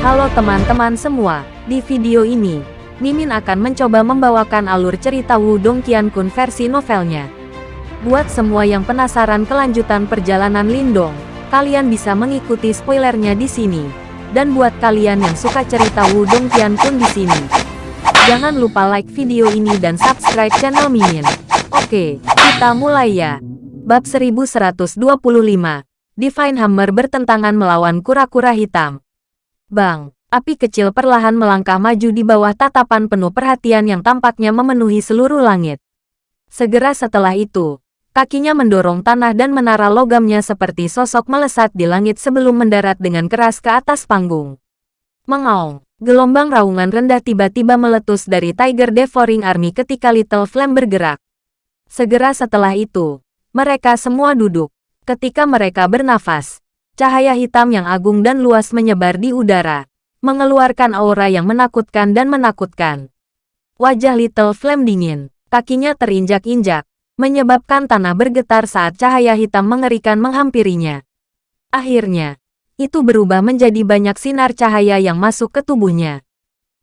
Halo teman-teman semua, di video ini, Mimin akan mencoba membawakan alur cerita Wudong Qiankun versi novelnya. Buat semua yang penasaran kelanjutan perjalanan Lindong, kalian bisa mengikuti spoilernya di sini. Dan buat kalian yang suka cerita Wudong Qiankun di sini, jangan lupa like video ini dan subscribe channel Mimin. Oke, kita mulai ya. Bab 1125, Divine Hammer bertentangan melawan kura-kura hitam. Bang, api kecil perlahan melangkah maju di bawah tatapan penuh perhatian yang tampaknya memenuhi seluruh langit. Segera setelah itu, kakinya mendorong tanah dan menara logamnya seperti sosok melesat di langit sebelum mendarat dengan keras ke atas panggung. Mengaung, gelombang raungan rendah tiba-tiba meletus dari Tiger Devouring Army ketika Little Flame bergerak. Segera setelah itu, mereka semua duduk. Ketika mereka bernafas, cahaya hitam yang agung dan luas menyebar di udara, mengeluarkan aura yang menakutkan dan menakutkan. Wajah Little Flame dingin, kakinya terinjak-injak, menyebabkan tanah bergetar saat cahaya hitam mengerikan menghampirinya. Akhirnya, itu berubah menjadi banyak sinar cahaya yang masuk ke tubuhnya.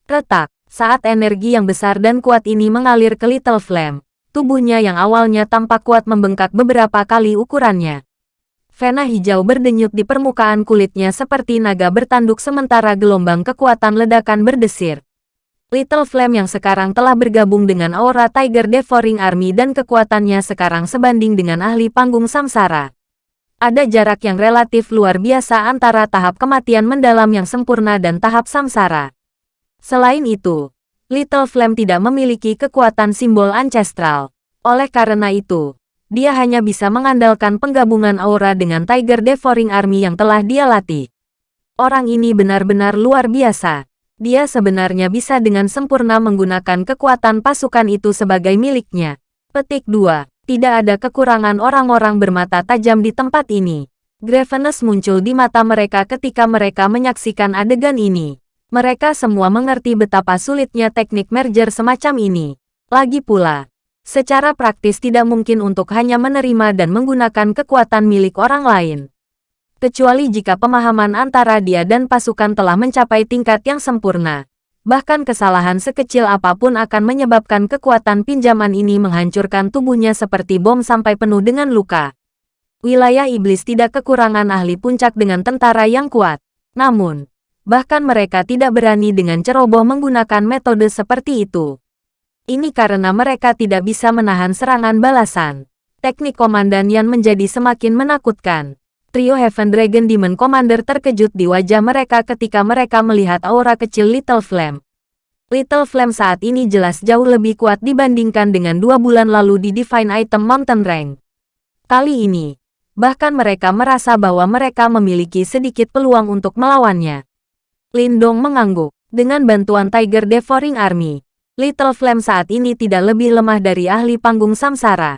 Retak, saat energi yang besar dan kuat ini mengalir ke Little Flame, tubuhnya yang awalnya tampak kuat membengkak beberapa kali ukurannya. Vena hijau berdenyut di permukaan kulitnya seperti naga bertanduk sementara gelombang kekuatan ledakan berdesir. Little Flame yang sekarang telah bergabung dengan aura Tiger Devouring Army dan kekuatannya sekarang sebanding dengan ahli panggung samsara. Ada jarak yang relatif luar biasa antara tahap kematian mendalam yang sempurna dan tahap samsara. Selain itu, Little Flame tidak memiliki kekuatan simbol ancestral. Oleh karena itu, dia hanya bisa mengandalkan penggabungan aura dengan Tiger Devouring Army yang telah dia latih. Orang ini benar-benar luar biasa. Dia sebenarnya bisa dengan sempurna menggunakan kekuatan pasukan itu sebagai miliknya. Petik 2. Tidak ada kekurangan orang-orang bermata tajam di tempat ini. Graveness muncul di mata mereka ketika mereka menyaksikan adegan ini. Mereka semua mengerti betapa sulitnya teknik merger semacam ini. Lagi pula, secara praktis tidak mungkin untuk hanya menerima dan menggunakan kekuatan milik orang lain. Kecuali jika pemahaman antara dia dan pasukan telah mencapai tingkat yang sempurna. Bahkan kesalahan sekecil apa pun akan menyebabkan kekuatan pinjaman ini menghancurkan tubuhnya seperti bom sampai penuh dengan luka. Wilayah iblis tidak kekurangan ahli puncak dengan tentara yang kuat. Namun, Bahkan mereka tidak berani dengan ceroboh menggunakan metode seperti itu. Ini karena mereka tidak bisa menahan serangan balasan. Teknik Komandan Yan menjadi semakin menakutkan. Trio Heaven Dragon Demon Commander terkejut di wajah mereka ketika mereka melihat aura kecil Little Flame. Little Flame saat ini jelas jauh lebih kuat dibandingkan dengan dua bulan lalu di Divine Item Mountain Rank. Kali ini, bahkan mereka merasa bahwa mereka memiliki sedikit peluang untuk melawannya. Lindong mengangguk. Dengan bantuan Tiger Devouring Army, Little Flame saat ini tidak lebih lemah dari ahli panggung samsara.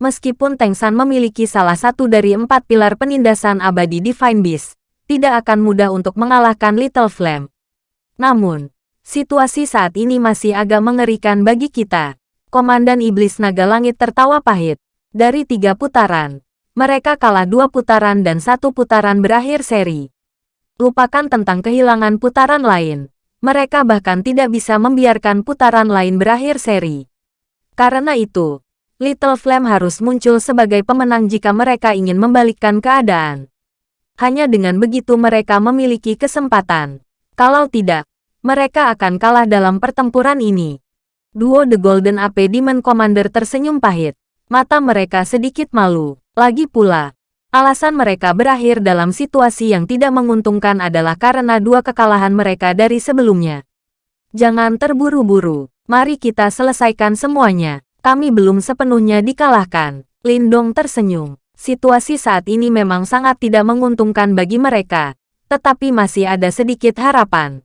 Meskipun Teng San memiliki salah satu dari empat pilar penindasan abadi Divine Beast, tidak akan mudah untuk mengalahkan Little Flame. Namun, situasi saat ini masih agak mengerikan bagi kita. Komandan Iblis Naga Langit tertawa pahit. Dari tiga putaran, mereka kalah dua putaran dan satu putaran berakhir seri lupakan tentang kehilangan putaran lain. Mereka bahkan tidak bisa membiarkan putaran lain berakhir seri. Karena itu, Little Flame harus muncul sebagai pemenang jika mereka ingin membalikkan keadaan. Hanya dengan begitu mereka memiliki kesempatan. Kalau tidak, mereka akan kalah dalam pertempuran ini. Duo The Golden AP Demon Commander tersenyum pahit. Mata mereka sedikit malu. Lagi pula, Alasan mereka berakhir dalam situasi yang tidak menguntungkan adalah karena dua kekalahan mereka dari sebelumnya. Jangan terburu-buru, mari kita selesaikan semuanya. Kami belum sepenuhnya dikalahkan. Lindong tersenyum. Situasi saat ini memang sangat tidak menguntungkan bagi mereka, tetapi masih ada sedikit harapan.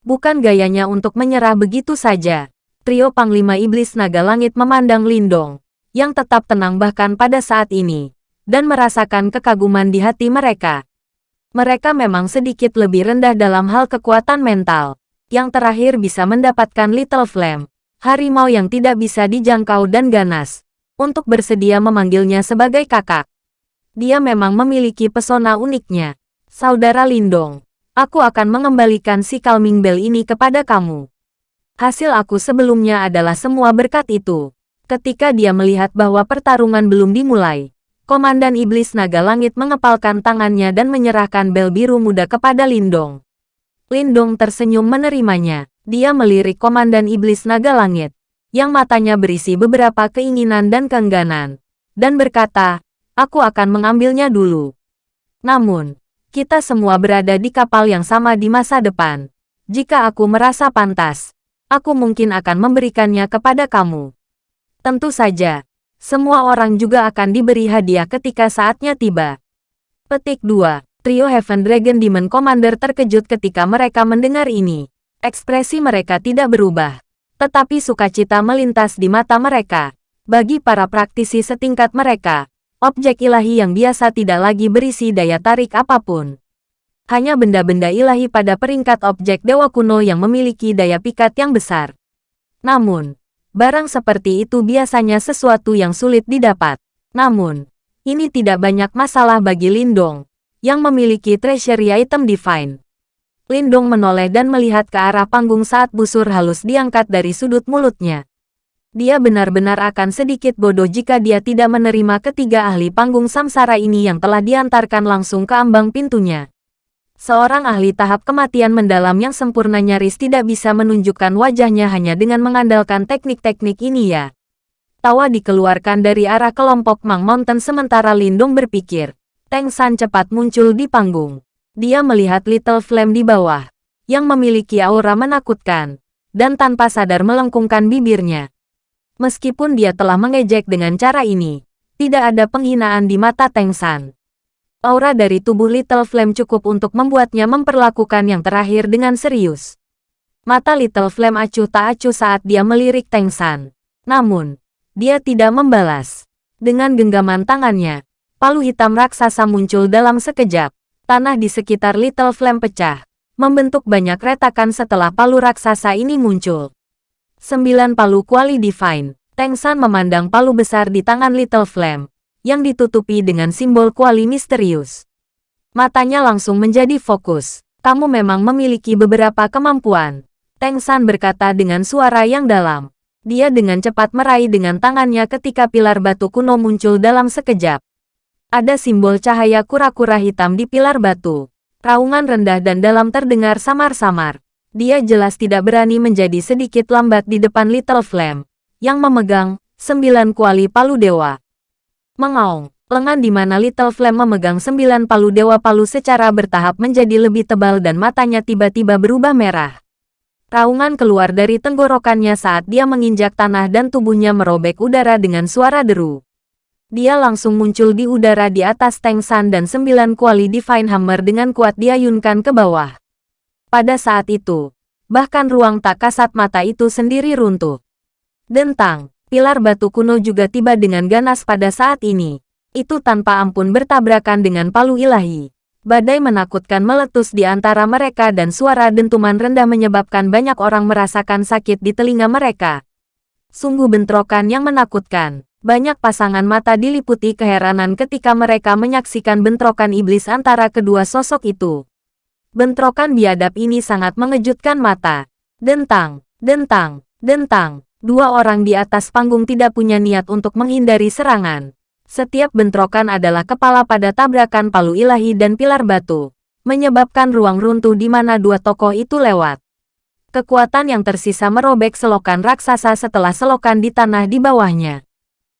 Bukan gayanya untuk menyerah begitu saja. Trio Panglima Iblis Naga Langit memandang Lindong, yang tetap tenang bahkan pada saat ini dan merasakan kekaguman di hati mereka. Mereka memang sedikit lebih rendah dalam hal kekuatan mental. Yang terakhir bisa mendapatkan Little Flame, harimau yang tidak bisa dijangkau dan ganas, untuk bersedia memanggilnya sebagai kakak. Dia memang memiliki pesona uniknya. Saudara Lindong, aku akan mengembalikan si Calming Bell ini kepada kamu. Hasil aku sebelumnya adalah semua berkat itu. Ketika dia melihat bahwa pertarungan belum dimulai, Komandan Iblis Naga Langit mengepalkan tangannya dan menyerahkan bel biru muda kepada Lindong. Lindong tersenyum menerimanya. Dia melirik Komandan Iblis Naga Langit, yang matanya berisi beberapa keinginan dan keengganan, dan berkata, aku akan mengambilnya dulu. Namun, kita semua berada di kapal yang sama di masa depan. Jika aku merasa pantas, aku mungkin akan memberikannya kepada kamu. Tentu saja, semua orang juga akan diberi hadiah ketika saatnya tiba. Petik 2. Trio Heaven Dragon Demon Commander terkejut ketika mereka mendengar ini. Ekspresi mereka tidak berubah. Tetapi sukacita melintas di mata mereka. Bagi para praktisi setingkat mereka, objek ilahi yang biasa tidak lagi berisi daya tarik apa pun. Hanya benda-benda ilahi pada peringkat objek dewa kuno yang memiliki daya pikat yang besar. Namun, Barang seperti itu biasanya sesuatu yang sulit didapat. Namun, ini tidak banyak masalah bagi Lindong, yang memiliki treasury item divine. Lindong menoleh dan melihat ke arah panggung saat busur halus diangkat dari sudut mulutnya. Dia benar-benar akan sedikit bodoh jika dia tidak menerima ketiga ahli panggung samsara ini yang telah diantarkan langsung ke ambang pintunya. Seorang ahli tahap kematian mendalam yang sempurna nyaris tidak bisa menunjukkan wajahnya hanya dengan mengandalkan teknik-teknik ini ya. Tawa dikeluarkan dari arah kelompok Mang Mountain sementara Lindung berpikir. Teng San cepat muncul di panggung. Dia melihat Little Flame di bawah, yang memiliki aura menakutkan, dan tanpa sadar melengkungkan bibirnya. Meskipun dia telah mengejek dengan cara ini, tidak ada penghinaan di mata Teng San. Aura dari tubuh Little Flame cukup untuk membuatnya memperlakukan yang terakhir dengan serius. Mata Little Flame acuh tak acuh saat dia melirik Teng San. Namun, dia tidak membalas. Dengan genggaman tangannya, palu hitam raksasa muncul dalam sekejap. Tanah di sekitar Little Flame pecah, membentuk banyak retakan setelah palu raksasa ini muncul. Sembilan palu kuali divine. Teng San memandang palu besar di tangan Little Flame, yang ditutupi dengan simbol kuali misterius. Matanya langsung menjadi fokus. Kamu memang memiliki beberapa kemampuan. Teng San berkata dengan suara yang dalam. Dia dengan cepat meraih dengan tangannya ketika pilar batu kuno muncul dalam sekejap. Ada simbol cahaya kura-kura hitam di pilar batu. Raungan rendah dan dalam terdengar samar-samar. Dia jelas tidak berani menjadi sedikit lambat di depan Little Flame, yang memegang sembilan kuali palu dewa. Mengaung, lengan di mana Little Flame memegang sembilan palu Dewa Palu secara bertahap menjadi lebih tebal dan matanya tiba-tiba berubah merah. Raungan keluar dari tenggorokannya saat dia menginjak tanah dan tubuhnya merobek udara dengan suara deru. Dia langsung muncul di udara di atas Teng San dan sembilan kuali Divine Hammer dengan kuat diayunkan ke bawah. Pada saat itu, bahkan ruang tak kasat mata itu sendiri runtuh. Dentang, pilar batu kuno juga tiba dengan ganas pada saat ini. Itu tanpa ampun bertabrakan dengan palu ilahi. Badai menakutkan meletus di antara mereka dan suara dentuman rendah menyebabkan banyak orang merasakan sakit di telinga mereka. Sungguh bentrokan yang menakutkan. Banyak pasangan mata diliputi keheranan ketika mereka menyaksikan bentrokan iblis antara kedua sosok itu. Bentrokan biadab ini sangat mengejutkan mata. Dentang, dentang, dentang. Dua orang di atas panggung tidak punya niat untuk menghindari serangan. Setiap bentrokan adalah kepala pada tabrakan palu ilahi dan pilar batu, menyebabkan ruang runtuh di mana dua tokoh itu lewat. Kekuatan yang tersisa merobek selokan raksasa setelah selokan di tanah di bawahnya.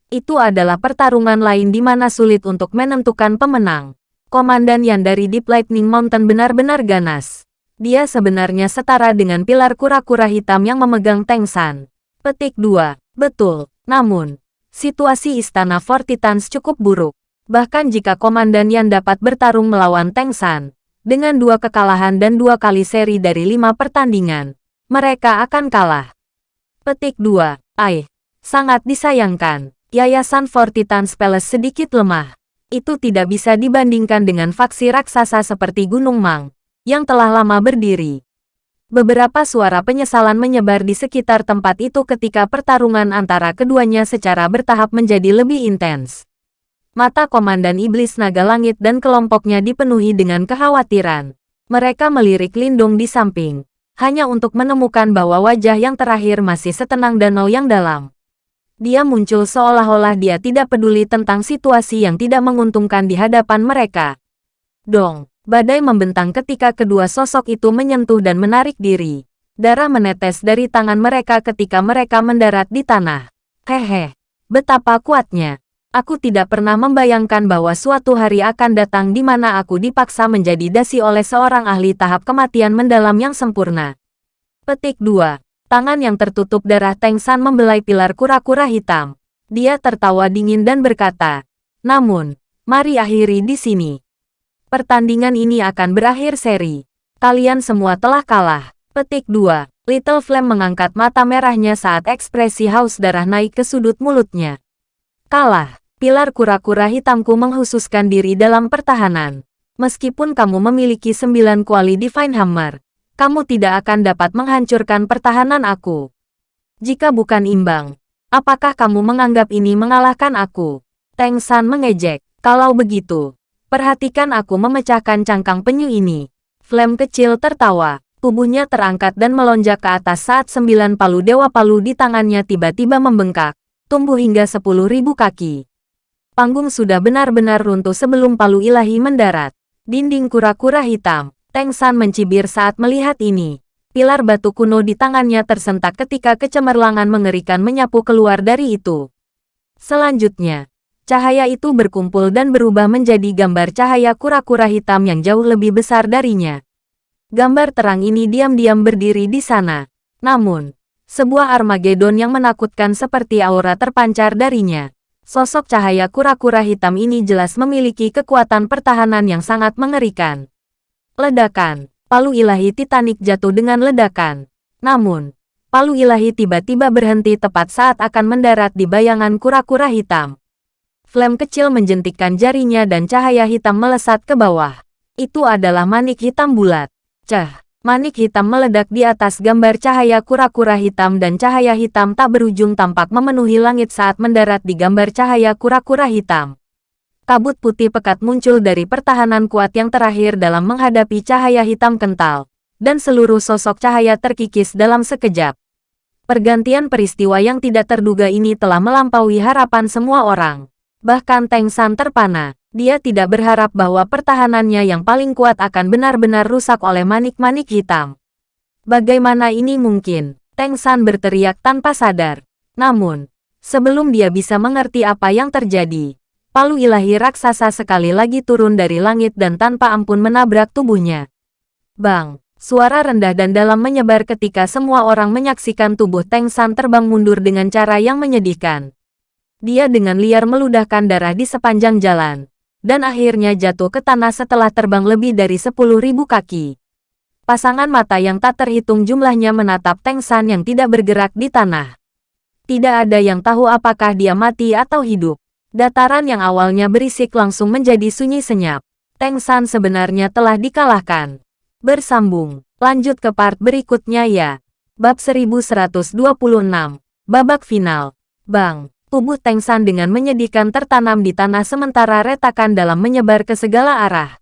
Itu adalah pertarungan lain di mana sulit untuk menentukan pemenang. Komandan yang dari Deep Lightning Mountain benar-benar ganas. Dia sebenarnya setara dengan pilar kura-kura hitam yang memegang Teng San. Petik 2. Betul. Namun, situasi Istana Fortitans cukup buruk. Bahkan jika Komandan Yan dapat bertarung melawan Teng San, dengan dua kekalahan dan dua kali seri dari lima pertandingan, mereka akan kalah. Petik 2. Aih, sangat disayangkan. Yayasan Fortitans Palace sedikit lemah. Itu tidak bisa dibandingkan dengan faksi raksasa seperti Gunung Mang, yang telah lama berdiri. Beberapa suara penyesalan menyebar di sekitar tempat itu ketika pertarungan antara keduanya secara bertahap menjadi lebih intens. Mata Komandan Iblis Naga Langit dan kelompoknya dipenuhi dengan kekhawatiran. Mereka melirik Lindung di samping, hanya untuk menemukan bahwa wajah yang terakhir masih setenang danau yang dalam. Dia muncul seolah-olah dia tidak peduli tentang situasi yang tidak menguntungkan di hadapan mereka. Dong, badai membentang ketika kedua sosok itu menyentuh dan menarik diri. Darah menetes dari tangan mereka ketika mereka mendarat di tanah. Hehe, betapa kuatnya. Aku tidak pernah membayangkan bahwa suatu hari akan datang di mana aku dipaksa menjadi dasi oleh seorang ahli tahap kematian mendalam yang sempurna. Petik 2. Tangan yang tertutup darah Teng San membelai pilar kura-kura hitam. Dia tertawa dingin dan berkata, Namun, mari akhiri di sini. Pertandingan ini akan berakhir seri. Kalian semua telah kalah. Petik 2. Little Flame mengangkat mata merahnya saat ekspresi haus darah naik ke sudut mulutnya. Kalah pilar kura-kura hitamku menghususkan diri dalam pertahanan. Meskipun kamu memiliki sembilan kuali Divine Hammer, kamu tidak akan dapat menghancurkan pertahanan aku. Jika bukan imbang, apakah kamu menganggap ini mengalahkan aku? Teng San mengejek. Kalau begitu, perhatikan aku memecahkan cangkang penyu ini. Flame kecil tertawa. Tubuhnya terangkat dan melonjak ke atas saat sembilan palu dewa palu di tangannya tiba-tiba membengkak, tumbuh hingga sepuluh ribu kaki. Panggung sudah benar-benar runtuh sebelum palu ilahi mendarat. Dinding kura-kura hitam. Teng San mencibir saat melihat ini. Pilar batu kuno di tangannya tersentak ketika kecemerlangan mengerikan menyapu keluar dari itu. Selanjutnya, cahaya itu berkumpul dan berubah menjadi gambar cahaya kura-kura hitam yang jauh lebih besar darinya. Gambar terang ini diam-diam berdiri di sana. Namun, sebuah Armageddon yang menakutkan seperti aura terpancar darinya. Sosok cahaya kura-kura hitam ini jelas memiliki kekuatan pertahanan yang sangat mengerikan. Ledakan. Palu ilahi Titanic jatuh dengan ledakan. Namun, palu ilahi tiba-tiba berhenti tepat saat akan mendarat di bayangan kura-kura hitam. Flame kecil menjentikkan jarinya dan cahaya hitam melesat ke bawah. Itu adalah manik hitam bulat. Cah. Manik hitam meledak di atas gambar cahaya kura-kura hitam dan cahaya hitam tak berujung tampak memenuhi langit saat mendarat di gambar cahaya kura-kura hitam. Kabut putih pekat muncul dari pertahanan kuat yang terakhir dalam menghadapi cahaya hitam kental, dan seluruh sosok cahaya terkikis dalam sekejap. Pergantian peristiwa yang tidak terduga ini telah melampaui harapan semua orang. Bahkan Teng San terpana. Dia tidak berharap bahwa pertahanannya yang paling kuat akan benar-benar rusak oleh manik-manik hitam. Bagaimana ini mungkin? Teng San berteriak tanpa sadar. Namun, sebelum dia bisa mengerti apa yang terjadi, palu ilahi raksasa sekali lagi turun dari langit dan tanpa ampun menabrak tubuhnya. Bang! Suara rendah dan dalam menyebar ketika semua orang menyaksikan tubuh Teng San terbang mundur dengan cara yang menyedihkan. Dia dengan liar meludahkan darah di sepanjang jalan dan akhirnya jatuh ke tanah setelah terbang lebih dari 10.000 kaki. Pasangan mata yang tak terhitung jumlahnya menatap Teng San yang tidak bergerak di tanah. Tidak ada yang tahu apakah dia mati atau hidup. Dataran yang awalnya berisik langsung menjadi sunyi senyap. Teng San sebenarnya telah dikalahkan. Bersambung, lanjut ke part berikutnya ya. Bab 1126, babak final. Bang, tubuh Teng San dengan menyedihkan tertanam di tanah sementara retakan dalam menyebar ke segala arah.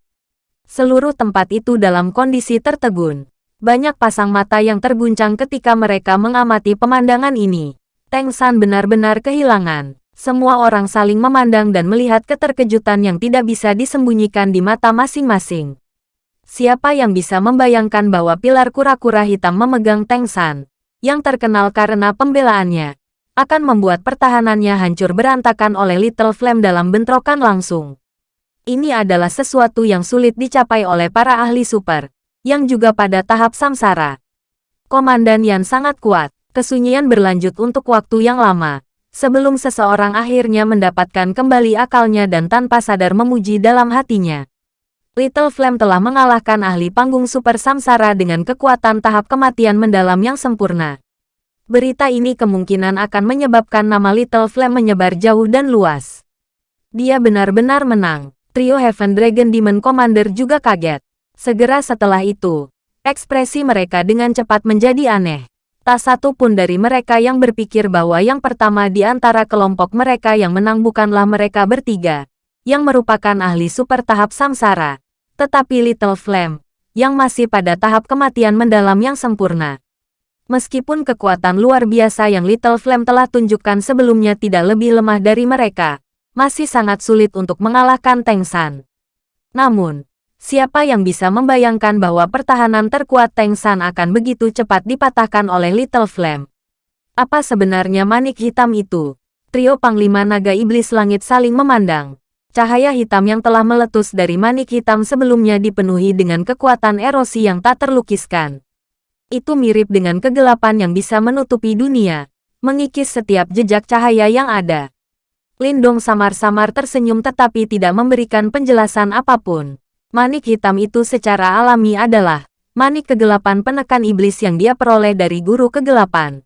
Seluruh tempat itu dalam kondisi tertegun. Banyak pasang mata yang terguncang ketika mereka mengamati pemandangan ini. Teng San benar-benar kehilangan. Semua orang saling memandang dan melihat keterkejutan yang tidak bisa disembunyikan di mata masing-masing. Siapa yang bisa membayangkan bahwa pilar kura-kura hitam memegang Teng San, yang terkenal karena pembelaannya, akan membuat pertahanannya hancur berantakan oleh Little Flame dalam bentrokan langsung. Ini adalah sesuatu yang sulit dicapai oleh para ahli super, yang juga pada tahap samsara. Komandan yang sangat kuat, kesunyian berlanjut untuk waktu yang lama, sebelum seseorang akhirnya mendapatkan kembali akalnya dan tanpa sadar memuji dalam hatinya. Little Flame telah mengalahkan ahli panggung super samsara dengan kekuatan tahap kematian mendalam yang sempurna. Berita ini kemungkinan akan menyebabkan nama Little Flame menyebar jauh dan luas. Dia benar-benar menang. Trio Heaven Dragon Demon Commander juga kaget. Segera setelah itu, ekspresi mereka dengan cepat menjadi aneh. Tak satu pun dari mereka yang berpikir bahwa yang pertama di antara kelompok mereka yang menang bukanlah mereka bertiga, yang merupakan ahli super tahap samsara, tetapi Little Flame, yang masih pada tahap kematian mendalam yang sempurna. Meskipun kekuatan luar biasa yang Little Flame telah tunjukkan sebelumnya tidak lebih lemah dari mereka, masih sangat sulit untuk mengalahkan Teng San. Namun, siapa yang bisa membayangkan bahwa pertahanan terkuat Teng San akan begitu cepat dipatahkan oleh Little Flame? Apa sebenarnya manik hitam itu? Trio Panglima Naga Iblis Langit saling memandang. Cahaya hitam yang telah meletus dari manik hitam sebelumnya dipenuhi dengan kekuatan erosi yang tak terlukiskan. Itu mirip dengan kegelapan yang bisa menutupi dunia, mengikis setiap jejak cahaya yang ada. Lindong samar-samar tersenyum tetapi tidak memberikan penjelasan apa pun. Manik hitam itu secara alami adalah manik kegelapan penekan iblis yang dia peroleh dari guru kegelapan.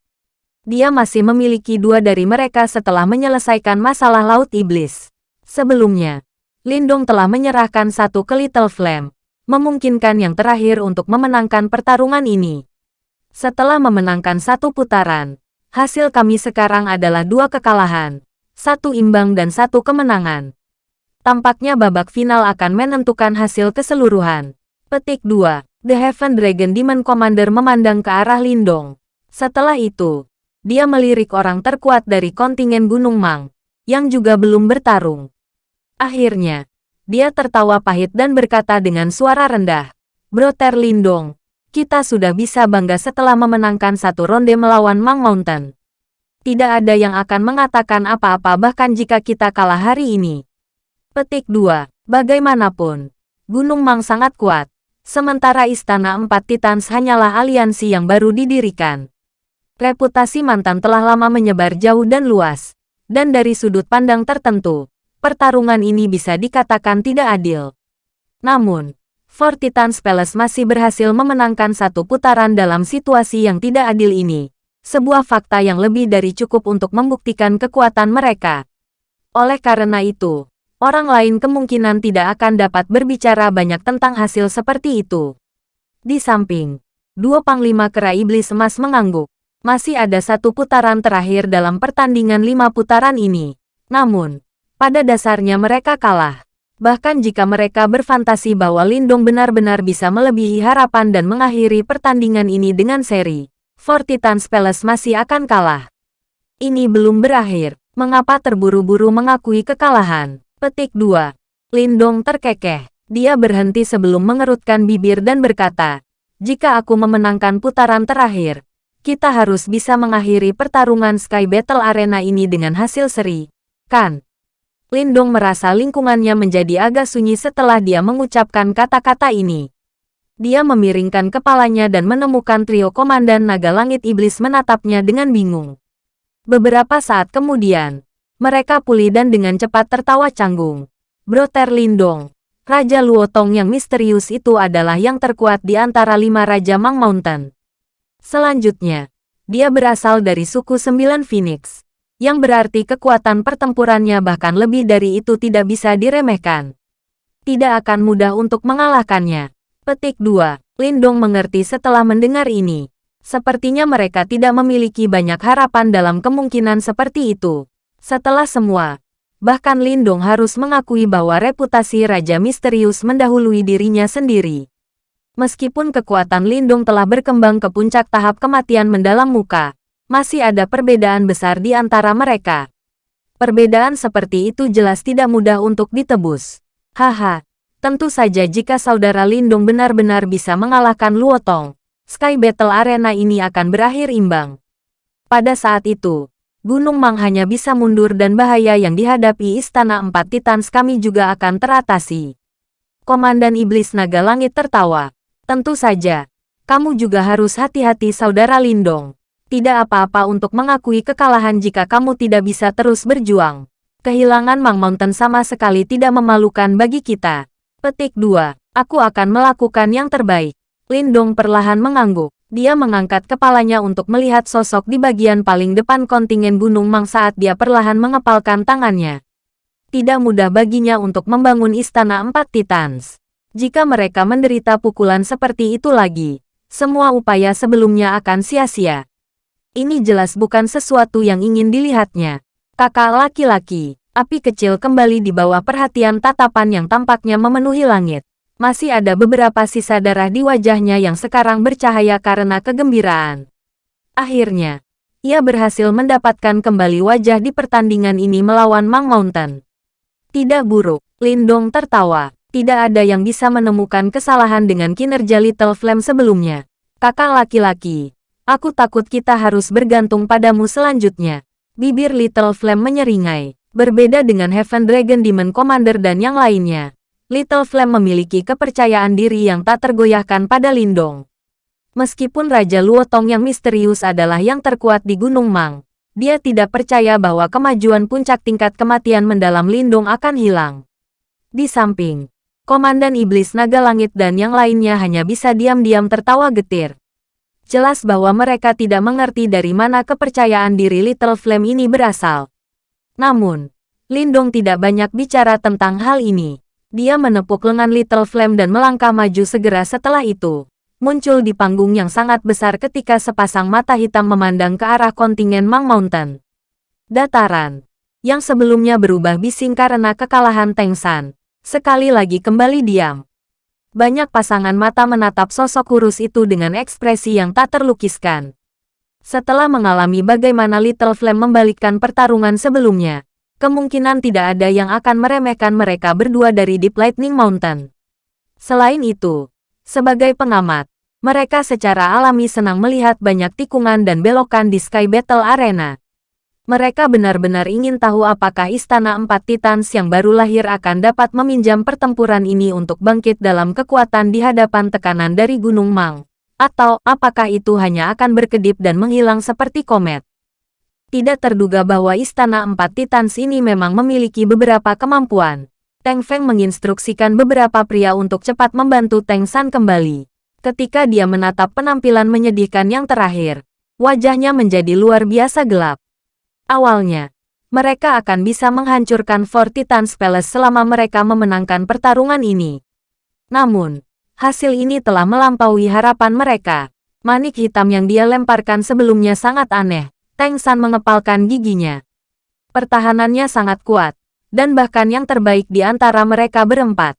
Dia masih memiliki dua dari mereka setelah menyelesaikan masalah laut iblis. Sebelumnya, Lindong telah menyerahkan satu ke Little Flame, memungkinkan yang terakhir untuk memenangkan pertarungan ini. Setelah memenangkan satu putaran, hasil kami sekarang adalah dua kekalahan, satu imbang dan satu kemenangan. Tampaknya babak final akan menentukan hasil keseluruhan. Petik 2. The Heaven Dragon Demon Commander memandang ke arah Lindong. Setelah itu, dia melirik orang terkuat dari kontingen Gunung Mang, yang juga belum bertarung. Akhirnya, dia tertawa pahit dan berkata dengan suara rendah, Broter Lindong, kita sudah bisa bangga setelah memenangkan satu ronde melawan Mang Mountain. Tidak ada yang akan mengatakan apa-apa bahkan jika kita kalah hari ini. Petik 2. Bagaimanapun, Gunung Mang sangat kuat, sementara Istana Empat Titans hanyalah aliansi yang baru didirikan. Reputasi mantan telah lama menyebar jauh dan luas, dan dari sudut pandang tertentu, pertarungan ini bisa dikatakan tidak adil. Namun, Four Titans Palace masih berhasil memenangkan satu putaran dalam situasi yang tidak adil ini. Sebuah fakta yang lebih dari cukup untuk membuktikan kekuatan mereka. Oleh karena itu, orang lain kemungkinan tidak akan dapat berbicara banyak tentang hasil seperti itu. Di samping, dua panglima kera iblis emas mengangguk. Masih ada satu putaran terakhir dalam pertandingan lima putaran ini. Namun, pada dasarnya mereka kalah. Bahkan jika mereka berfantasi bahwa Lindong benar-benar bisa melebihi harapan dan mengakhiri pertandingan ini dengan seri, Four Titans Palace masih akan kalah. Ini belum berakhir. Mengapa terburu-buru mengakui kekalahan? Petik 2. Lindong terkekeh. Dia berhenti sebelum mengerutkan bibir dan berkata, jika aku memenangkan putaran terakhir, kita harus bisa mengakhiri pertarungan Sky Battle Arena ini dengan hasil seri. Kan? Lindong merasa lingkungannya menjadi agak sunyi setelah dia mengucapkan kata-kata ini. Dia memiringkan kepalanya dan menemukan trio Komandan Naga Langit Iblis menatapnya dengan bingung. Beberapa saat kemudian, mereka pulih dan dengan cepat tertawa canggung. Broter Lindong, Raja Luotong yang misterius itu adalah yang terkuat di antara lima Raja Mang Mountain. Selanjutnya, dia berasal dari suku Sembilan Phoenix yang berarti kekuatan pertempurannya bahkan lebih dari itu tidak bisa diremehkan. Tidak akan mudah untuk mengalahkannya. Petik 2. Lindong mengerti setelah mendengar ini. Sepertinya mereka tidak memiliki banyak harapan dalam kemungkinan seperti itu. Setelah semua, bahkan Lindong harus mengakui bahwa reputasi Raja Misterius mendahului dirinya sendiri. Meskipun kekuatan Lindong telah berkembang ke puncak tahap kematian mendalam muka, masih ada perbedaan besar di antara mereka. Perbedaan seperti itu jelas tidak mudah untuk ditebus. Haha, tentu saja jika saudara Lindung benar-benar bisa mengalahkan Luotong, Sky Battle Arena ini akan berakhir imbang. Pada saat itu, Gunung Mang hanya bisa mundur dan bahaya yang dihadapi Istana Empat Titans kami juga akan teratasi. Komandan Iblis Naga Langit tertawa. Tentu saja, kamu juga harus hati-hati saudara Lindong tidak apa-apa untuk mengakui kekalahan jika kamu tidak bisa terus berjuang. Kehilangan Mang Mountain sama sekali tidak memalukan bagi kita. Petik 2. Aku akan melakukan yang terbaik. Lindong perlahan mengangguk. Dia mengangkat kepalanya untuk melihat sosok di bagian paling depan kontingen Gunung Mang saat dia perlahan mengepalkan tangannya. Tidak mudah baginya untuk membangun istana empat titans. Jika mereka menderita pukulan seperti itu lagi, semua upaya sebelumnya akan sia-sia. Ini jelas bukan sesuatu yang ingin dilihatnya. Kakak laki-laki, api kecil kembali di bawah perhatian tatapan yang tampaknya memenuhi langit. Masih ada beberapa sisa darah di wajahnya yang sekarang bercahaya karena kegembiraan. Akhirnya, ia berhasil mendapatkan kembali wajah di pertandingan ini melawan Mang Mountain. Tidak buruk, Lindong tertawa. Tidak ada yang bisa menemukan kesalahan dengan kinerja Little Flame sebelumnya. Kakak laki-laki, aku takut kita harus bergantung padamu selanjutnya. Bibir Little Flame menyeringai. Berbeda dengan Heaven Dragon Demon Commander dan yang lainnya, Little Flame memiliki kepercayaan diri yang tak tergoyahkan pada Lindong. Meskipun Raja Luotong yang misterius adalah yang terkuat di Gunung Mang, dia tidak percaya bahwa kemajuan puncak tingkat kematian mendalam Lindong akan hilang. Di samping, Komandan Iblis Naga Langit dan yang lainnya hanya bisa diam-diam tertawa getir. Jelas bahwa mereka tidak mengerti dari mana kepercayaan diri Little Flame ini berasal. Namun, Lindong tidak banyak bicara tentang hal ini. Dia menepuk lengan Little Flame dan melangkah maju segera setelah itu. Muncul di panggung yang sangat besar ketika sepasang mata hitam memandang ke arah kontingen Mang Mountain. Dataran, yang sebelumnya berubah bising karena kekalahan Teng San, sekali lagi kembali diam. Banyak pasangan mata menatap sosok kurus itu dengan ekspresi yang tak terlukiskan. Setelah mengalami bagaimana Little Flame membalikkan pertarungan sebelumnya, kemungkinan tidak ada yang akan meremehkan mereka berdua dari Deep Lightning Mountain. Selain itu, sebagai pengamat, mereka secara alami senang melihat banyak tikungan dan belokan di Sky Battle Arena. Mereka benar-benar ingin tahu apakah Istana Empat Titans yang baru lahir akan dapat meminjam pertempuran ini untuk bangkit dalam kekuatan di hadapan tekanan dari Gunung Mang. Atau, apakah itu hanya akan berkedip dan menghilang seperti komet? Tidak terduga bahwa Istana Empat Titans ini memang memiliki beberapa kemampuan. Teng Feng menginstruksikan beberapa pria untuk cepat membantu Teng San kembali. Ketika dia menatap penampilan menyedihkan yang terakhir, wajahnya menjadi luar biasa gelap. Awalnya, mereka akan bisa menghancurkan Fort Titans Palace selama mereka memenangkan pertarungan ini. Namun, Hasil ini telah melampaui harapan mereka. Manik hitam yang dia lemparkan sebelumnya sangat aneh. Teng San mengepalkan giginya. Pertahanannya sangat kuat, dan bahkan yang terbaik di antara mereka berempat.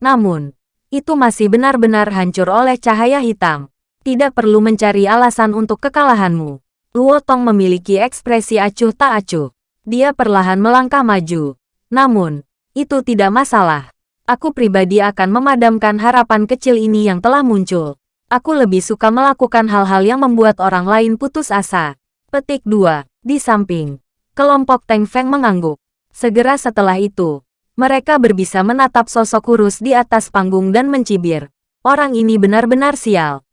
Namun, itu masih benar-benar hancur oleh cahaya hitam. Tidak perlu mencari alasan untuk kekalahanmu. Luo Tong memiliki ekspresi acuh tak acuh. Dia perlahan melangkah maju. Namun, itu tidak masalah. Aku pribadi akan memadamkan harapan kecil ini yang telah muncul. Aku lebih suka melakukan hal-hal yang membuat orang lain putus asa. Petik 2. Di samping, kelompok Teng Feng mengangguk. Segera setelah itu, mereka berbisa menatap sosok kurus di atas panggung dan mencibir. Orang ini benar-benar sial.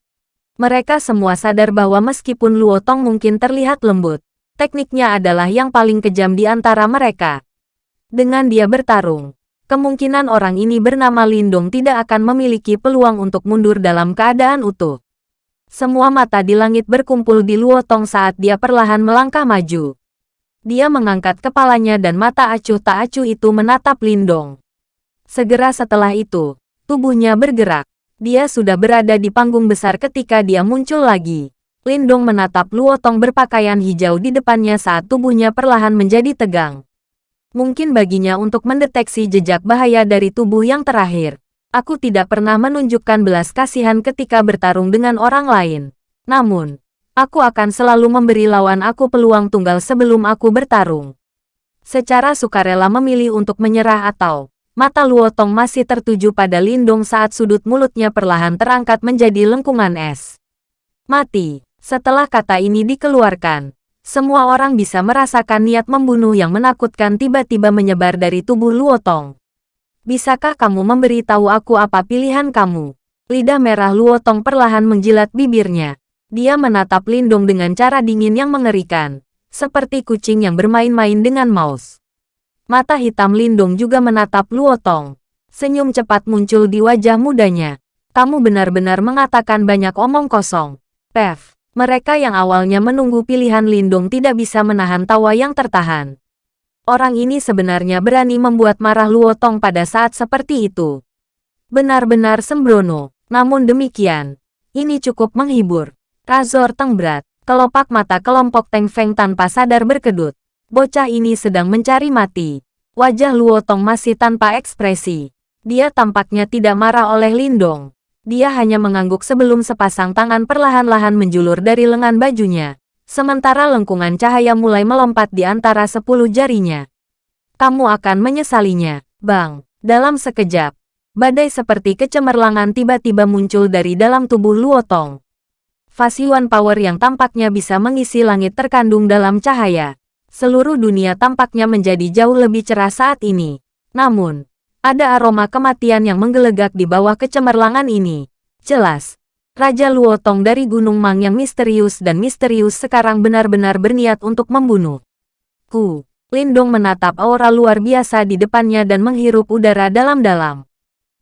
Mereka semua sadar bahwa meskipun Luo Tong mungkin terlihat lembut, tekniknya adalah yang paling kejam di antara mereka. Dengan dia bertarung, kemungkinan orang ini bernama Lindong tidak akan memiliki peluang untuk mundur dalam keadaan utuh. Semua mata di langit berkumpul di Luotong saat dia perlahan melangkah maju. Dia mengangkat kepalanya dan mata acuh tak acuh itu menatap Lindong. Segera setelah itu, tubuhnya bergerak. Dia sudah berada di panggung besar ketika dia muncul lagi. Lindong menatap Luotong berpakaian hijau di depannya saat tubuhnya perlahan menjadi tegang. Mungkin baginya untuk mendeteksi jejak bahaya dari tubuh yang terakhir. Aku tidak pernah menunjukkan belas kasihan ketika bertarung dengan orang lain. Namun, aku akan selalu memberi lawan aku peluang tunggal sebelum aku bertarung. Secara sukarela memilih untuk menyerah atau mata Luotong masih tertuju pada Lindung saat sudut mulutnya perlahan terangkat menjadi lengkungan es. Mati. Setelah kata ini dikeluarkan, semua orang bisa merasakan niat membunuh yang menakutkan tiba-tiba menyebar dari tubuh Luotong. Bisakah kamu memberitahu aku apa pilihan kamu? Lidah merah Luotong perlahan menjilat bibirnya. Dia menatap Lindung dengan cara dingin yang mengerikan, seperti kucing yang bermain-main dengan mouse. Mata hitam Lindung juga menatap Luotong. Senyum cepat muncul di wajah mudanya. Kamu benar-benar mengatakan banyak omong kosong. Pev. Mereka yang awalnya menunggu pilihan Lindung tidak bisa menahan tawa yang tertahan. Orang ini sebenarnya berani membuat marah Luotong pada saat seperti itu. Benar-benar sembrono, namun demikian, ini cukup menghibur. Razor Tengbrat, kelopak mata kelompok Teng Feng tanpa sadar berkedut. Bocah ini sedang mencari mati. Wajah Luotong masih tanpa ekspresi. Dia tampaknya tidak marah oleh Lindong. Dia hanya mengangguk sebelum sepasang tangan perlahan-lahan menjulur dari lengan bajunya. Sementara lengkungan cahaya mulai melompat di antara sepuluh jarinya. Kamu akan menyesalinya, Bang. Dalam sekejap, badai seperti kecemerlangan tiba-tiba muncul dari dalam tubuh Luotong. Fasiwan power yang tampaknya bisa mengisi langit terkandung dalam cahaya. Seluruh dunia tampaknya menjadi jauh lebih cerah saat ini. Namun, ada aroma kematian yang menggelegak di bawah kecemerlangan ini. Jelas, Raja Luotong dari Gunung Mang yang misterius dan misterius sekarang benar-benar berniat untuk membunuh. Ku, Lindong menatap aura luar biasa di depannya dan menghirup udara dalam-dalam.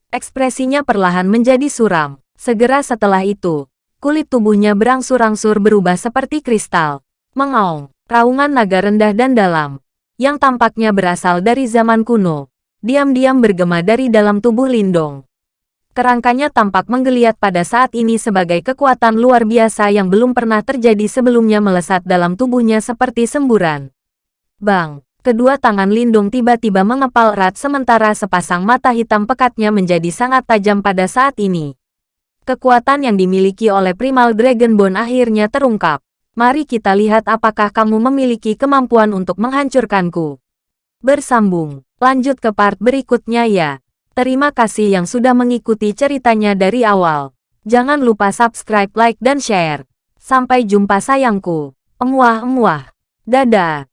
Ekspresinya perlahan menjadi suram. Segera setelah itu, kulit tubuhnya berangsur-angsur berubah seperti kristal. Mengaung, raungan naga rendah dan dalam, yang tampaknya berasal dari zaman kuno, diam-diam bergema dari dalam tubuh Lindong. Kerangkanya tampak menggeliat pada saat ini sebagai kekuatan luar biasa yang belum pernah terjadi sebelumnya melesat dalam tubuhnya seperti semburan. Bang! Kedua tangan Lindung tiba-tiba mengepal erat sementara sepasang mata hitam pekatnya menjadi sangat tajam pada saat ini. Kekuatan yang dimiliki oleh Primal Dragonbone akhirnya terungkap. Mari kita lihat apakah kamu memiliki kemampuan untuk menghancurkanku. Bersambung, lanjut ke part berikutnya ya. Terima kasih yang sudah mengikuti ceritanya dari awal. Jangan lupa subscribe, like, dan share. Sampai jumpa sayangku. Emuah-emuah. Dadah.